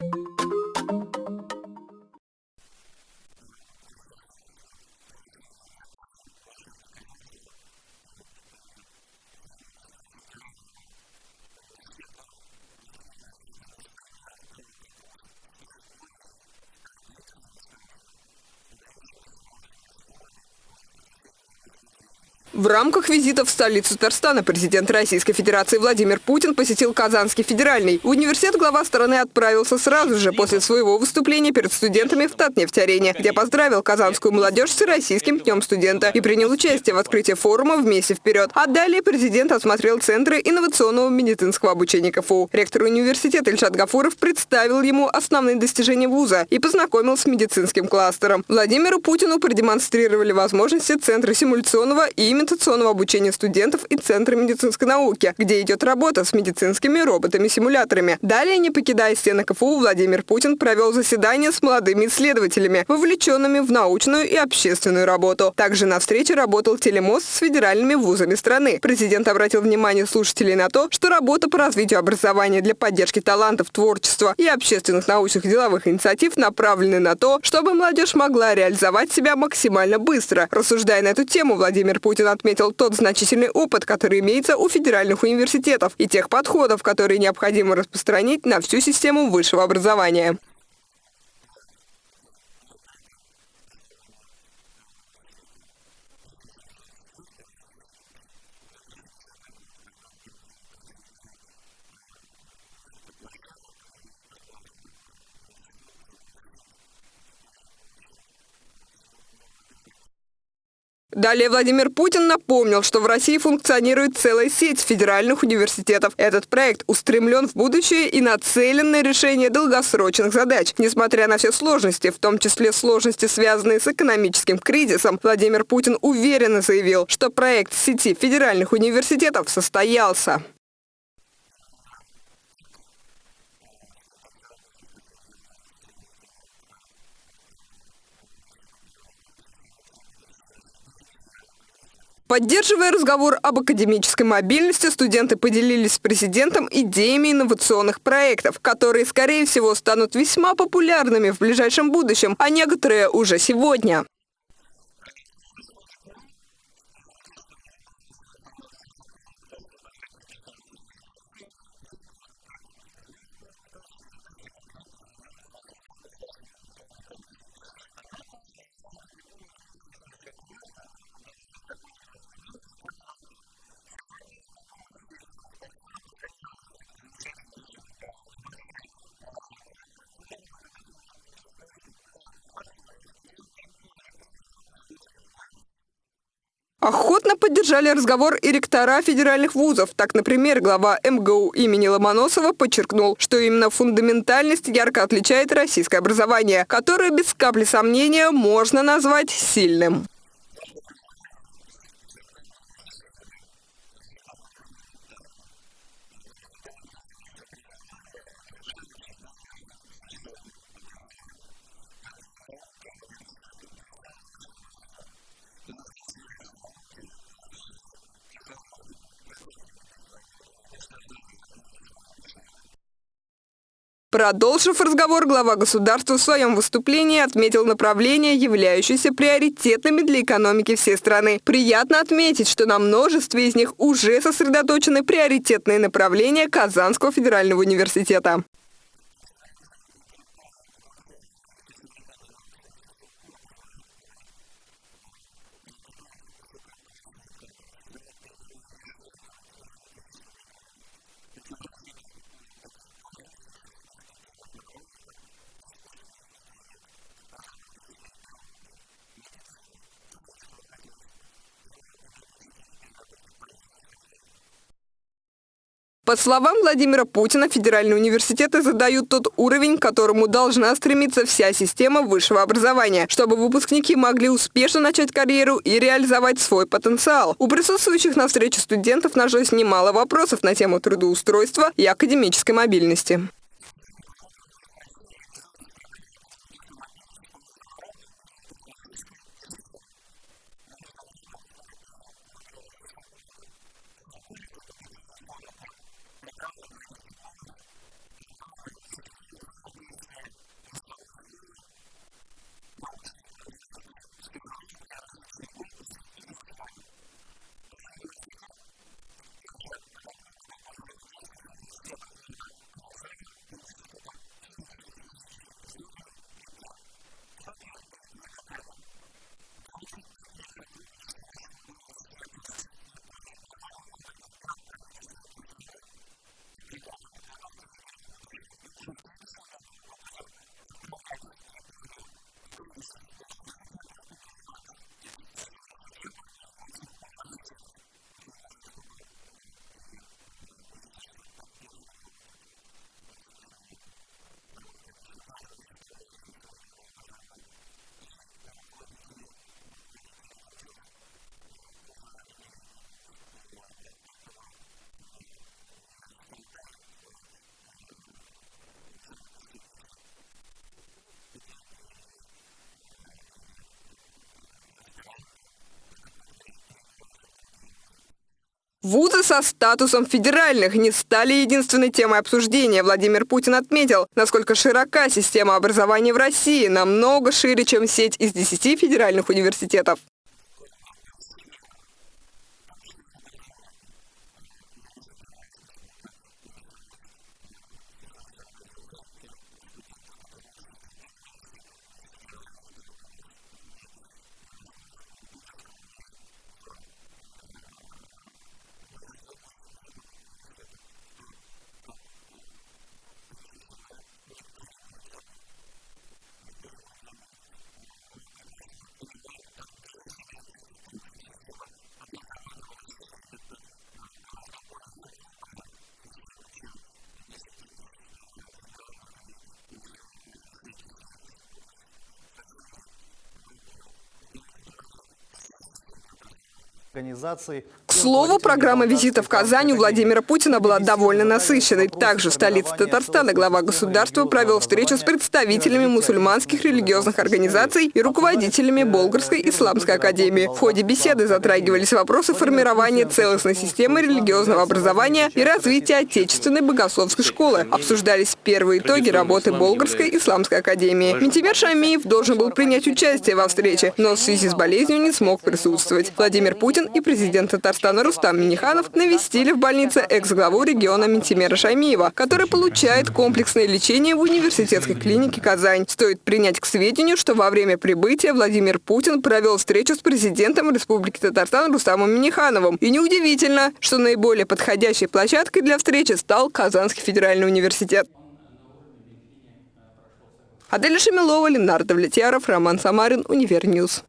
you В рамках визита в столицу Татарстана президент Российской Федерации Владимир Путин посетил Казанский федеральный. В университет глава страны отправился сразу же после своего выступления перед студентами в Татнефть-арене, где поздравил казанскую молодежь с Российским днем студента и принял участие в открытии форума «Вместе вперед». А далее президент осмотрел центры инновационного медицинского обучения КФУ. Ректор университета Ильшат Гафуров представил ему основные достижения вуза и познакомил с медицинским кластером. Владимиру Путину продемонстрировали возможности Центра симуляционного и имитационного обучения студентов и Центра медицинской науки, где идет работа с медицинскими роботами-симуляторами. Далее, не покидая стены КФУ, Владимир Путин провел заседание с молодыми исследователями, вовлеченными в научную и общественную работу. Также на встрече работал телемост с федеральными вузами страны. Президент обратил внимание слушателей на то, что работа по развитию образования для поддержки талантов, творчества и общественных научных деловых инициатив направлены на то, чтобы молодежь могла реализовать себя максимально быстро. Рассуждая на эту тему, Владимир Путин отметил тот значительный опыт, который имеется у федеральных университетов и тех подходов, которые необходимо распространить на всю систему высшего образования. Далее Владимир Путин напомнил, что в России функционирует целая сеть федеральных университетов. Этот проект устремлен в будущее и нацелен на решение долгосрочных задач. Несмотря на все сложности, в том числе сложности, связанные с экономическим кризисом, Владимир Путин уверенно заявил, что проект сети федеральных университетов состоялся. Поддерживая разговор об академической мобильности, студенты поделились с президентом идеями инновационных проектов, которые, скорее всего, станут весьма популярными в ближайшем будущем, а некоторые уже сегодня. Охотно поддержали разговор и ректора федеральных вузов. Так, например, глава МГУ имени Ломоносова подчеркнул, что именно фундаментальность ярко отличает российское образование, которое без капли сомнения можно назвать сильным. Продолжив разговор, глава государства в своем выступлении отметил направления, являющиеся приоритетными для экономики всей страны. Приятно отметить, что на множестве из них уже сосредоточены приоритетные направления Казанского федерального университета. По словам Владимира Путина, федеральные университеты задают тот уровень, к которому должна стремиться вся система высшего образования, чтобы выпускники могли успешно начать карьеру и реализовать свой потенциал. У присутствующих на встрече студентов нашлось немало вопросов на тему трудоустройства и академической мобильности. Вузы со статусом федеральных не стали единственной темой обсуждения. Владимир Путин отметил, насколько широка система образования в России, намного шире, чем сеть из 10 федеральных университетов. К слову, программа визита в Казань у Владимира Путина была довольно насыщенной. Также в столице Татарстана глава государства провел встречу с представителями мусульманских религиозных организаций и руководителями Болгарской исламской академии. В ходе беседы затрагивались вопросы формирования целостной системы религиозного образования и развития отечественной богословской школы. Обсуждались первые итоги работы Болгарской исламской академии. Ментимер Шамиев должен был принять участие во встрече, но в связи с болезнью не смог присутствовать. Владимир Путин и президент Татарстана Рустам Миниханов навестили в больнице экс-главу региона Ментимера Шаймиева, который получает комплексное лечение в университетской клинике «Казань». Стоит принять к сведению, что во время прибытия Владимир Путин провел встречу с президентом Республики Татарстан Рустамом Минихановым. И неудивительно, что наиболее подходящей площадкой для встречи стал Казанский федеральный университет. Аделя Шамилова, Ленар Давлетьяров, Роман Самарин, Univer News.